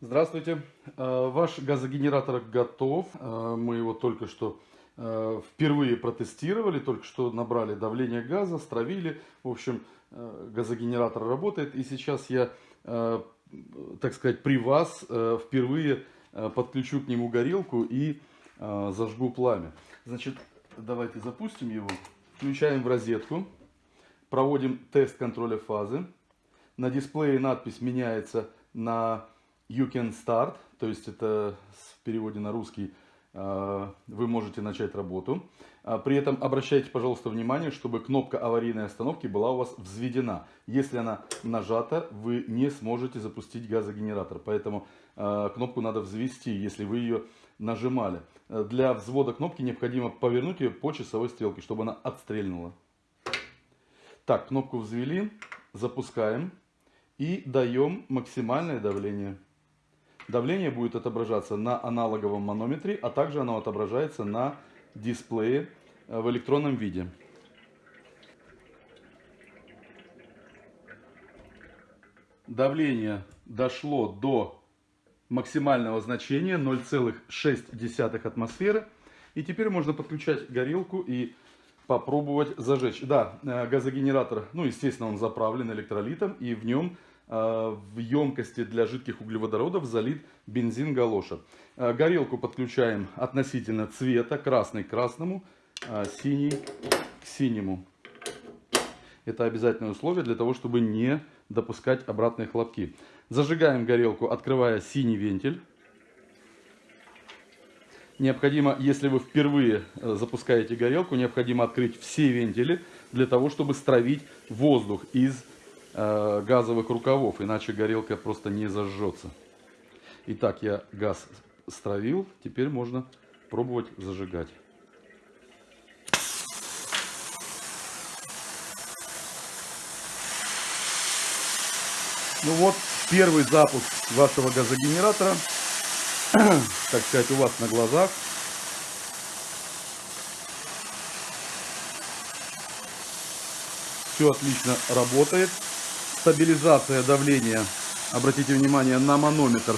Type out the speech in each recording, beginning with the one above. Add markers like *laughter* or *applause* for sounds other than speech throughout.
Здравствуйте. Э, Ваш газогенератор готов. Э, Мы его только что э, впервые протестировали, только что набрали давление газа, стравили. В общем, газогенератор работает. И сейчас я, так сказать, при вас впервые подключу к нему горелку и зажгу пламя. Значит, давайте запустим его. Включаем в розетку. Проводим тест контроля фазы. На дисплее надпись меняется на You can start, то есть это в переводе на русский э, вы можете начать работу. А при этом обращайте, пожалуйста, внимание, чтобы кнопка аварийной остановки была у вас взведена. Если она нажата, вы не сможете запустить газогенератор. Поэтому э, кнопку надо взвести, если вы ее нажимали. Для взвода кнопки необходимо повернуть ее по часовой стрелке, чтобы она отстрельнула. Так, кнопку взвели, запускаем и даем максимальное давление. Давление будет отображаться на аналоговом манометре, а также оно отображается на дисплее э, в электронном виде. Давление дошло до максимального значения 0,6 атмосферы. И теперь можно подключать горелку и попробовать зажечь. Да, э, газогенератор, ну, естественно, он заправлен электролитом, и в нем в емкости для жидких углеводородов залит бензин галоша. Э, горелку подключаем относительно цвета, красный к красному, э, синий к синему. Это обязательное условие для того, чтобы не допускать обратные хлопки. Зажигаем горелку, открывая синий вентиль. Необходимо, если вы впервые запускаете горелку, необходимо открыть все вентили для того, чтобы стравить воздух из Э, газовых рукавов, иначе горелка просто не зажжется. Итак, я газ стравил, теперь можно пробовать зажигать. Ну вот, первый запуск вашего газогенератора, *clears throat* так сказать, у вас на глазах. Все отлично работает стабилизация давления. Обратите внимание на манометр.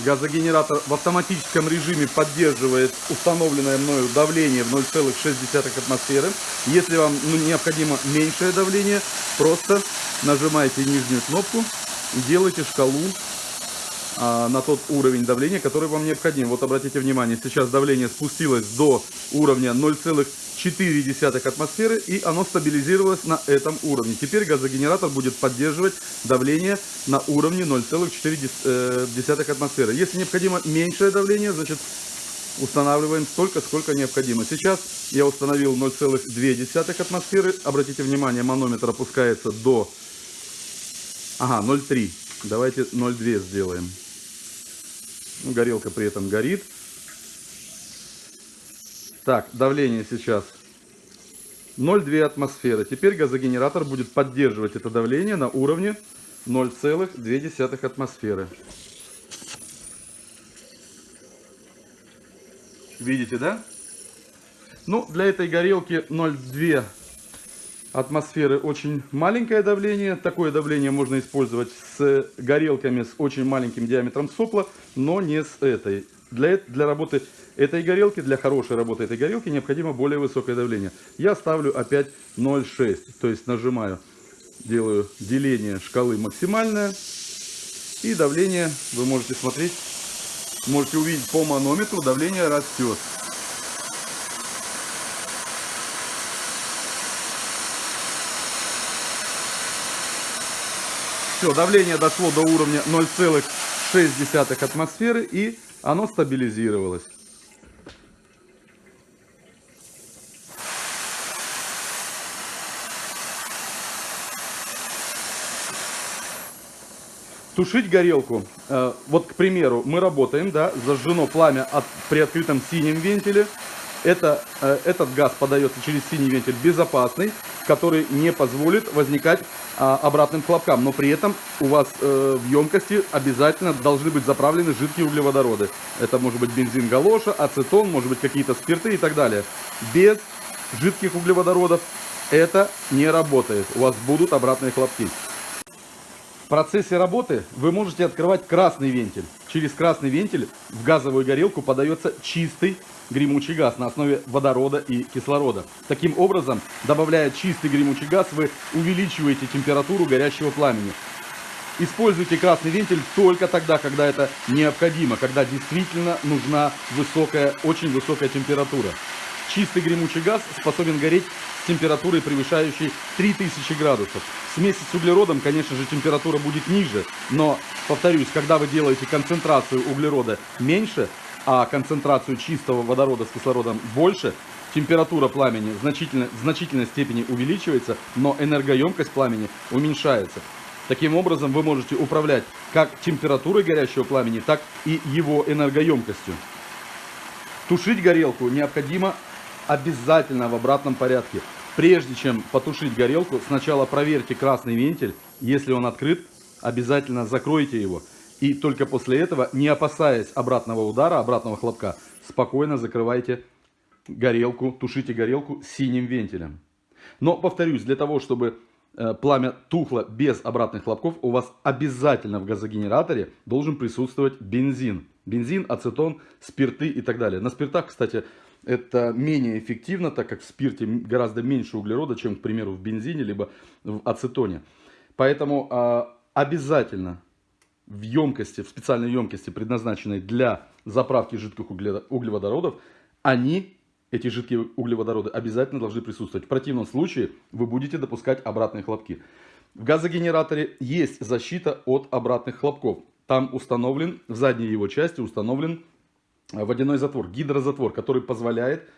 Газогенератор в автоматическом режиме поддерживает установленное мною давление в 0,6 атмосферы. Если вам ну, необходимо меньшее давление, просто нажимаете нижнюю кнопку и делаете шкалу на тот уровень давления, который вам необходим. Вот обратите внимание, сейчас давление спустилось до уровня 0,6 0,4 атмосферы и оно стабилизировалось на этом уровне. Теперь газогенератор будет поддерживать давление на уровне 0,4 э, атмосферы. Если необходимо меньшее давление, значит устанавливаем столько, сколько необходимо. Сейчас я установил 0,2 атмосферы. Обратите внимание, манометр опускается до... Ага, 0,3. Давайте 0,2 сделаем. Горелка при этом горит. Так, давление сейчас 0,2 атмосферы. Теперь газогенератор будет поддерживать это давление на уровне 0,2 атмосферы. Видите, да? Ну, для этой горелки 0,2 атмосферы очень маленькое давление. Такое давление можно использовать с горелками с очень маленьким диаметром сопла, но не с этой. Для, для работы этой горелки, для хорошей работы этой горелки необходимо более высокое давление. Я ставлю опять 0,6, то есть нажимаю, делаю деление шкалы максимальное. И давление, вы можете смотреть, можете увидеть по манометру, давление растет. Все, давление дошло до уровня 0,6 атмосферы и оно стабилизировалось. Тушить горелку. Э, вот, к примеру, мы работаем, да, зажжено пламя от, при открытом синем вентиле. Это, э, этот газ подается через синий вентиль безопасный, который не позволит возникать а, обратным хлопкам. Но при этом у вас э, в емкости обязательно должны быть заправлены жидкие углеводороды. Это может быть бензин галоша, ацетон, может быть какие-то спирты и так далее. Без жидких углеводородов это не работает. У вас будут обратные хлопки. процессе работы вы можете открывать красный вентиль. Через красный вентиль в газовую горелку подается чистый гремучий газ на основе водорода и кислорода. Таким образом, добавляя чистый гремучий газ, вы увеличиваете температуру горящего пламени. Используйте красный вентиль только тогда, когда это необходимо, когда действительно нужна высокая, очень высокая температура. Чистый гремучий газ способен гореть с температурой, превышающей 3000 градусов. В смеси с углеродом, конечно же, температура будет ниже, но, повторюсь, когда вы делаете концентрацию углерода меньше, а концентрацию чистого водорода с кислородом больше, температура пламени значительной, в значительной степени увеличивается, но энергоемкость пламени уменьшается. Таким образом, вы можете управлять как температурой горящего пламени, так и его энергоемкостью. Тушить горелку необходимо обязательно в обратном порядке. Прежде чем потушить горелку, сначала проверьте красный вентиль. Если он открыт, обязательно закройте его. И только после этого, не опасаясь обратного удара, обратного хлопка, спокойно закрывайте горелку, тушите горелку синим вентилем. Но, повторюсь, для того, чтобы э, пламя тухло без обратных хлопков, у вас обязательно в газогенераторе должен присутствовать бензин. Бензин, ацетон, спирты и так далее. На спиртах, кстати, это менее эффективно, так как в спирте гораздо меньше углерода, чем, к примеру, в бензине, либо в ацетоне. Поэтому э, обязательно в емкости, в специальной емкости, предназначенной для заправки жидких углеводородов, они, эти жидкие углеводороды, обязательно должны присутствовать. В противном случае вы будете допускать обратные хлопки. В газогенераторе есть защита от обратных хлопков. Там установлен, в задней его части установлен водяной затвор, гидрозатвор, который позволяет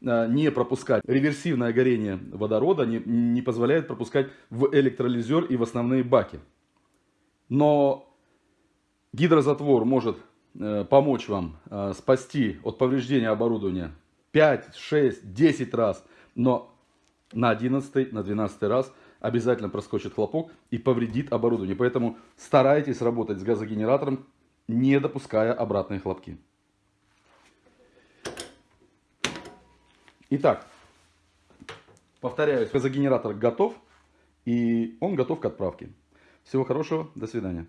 э, не пропускать реверсивное горение водорода, не, не позволяет пропускать в электролизер и в основные баки. Но гидрозатвор может э, помочь вам э, спасти от повреждения оборудования 5, 6, 10 раз, но на 11, на 12 раз обязательно проскочит хлопок и повредит оборудование. Поэтому старайтесь работать с газогенератором, не допуская обратные хлопки. Итак, повторяюсь, газогенератор готов, и он готов к отправке. Всего хорошего, до свидания.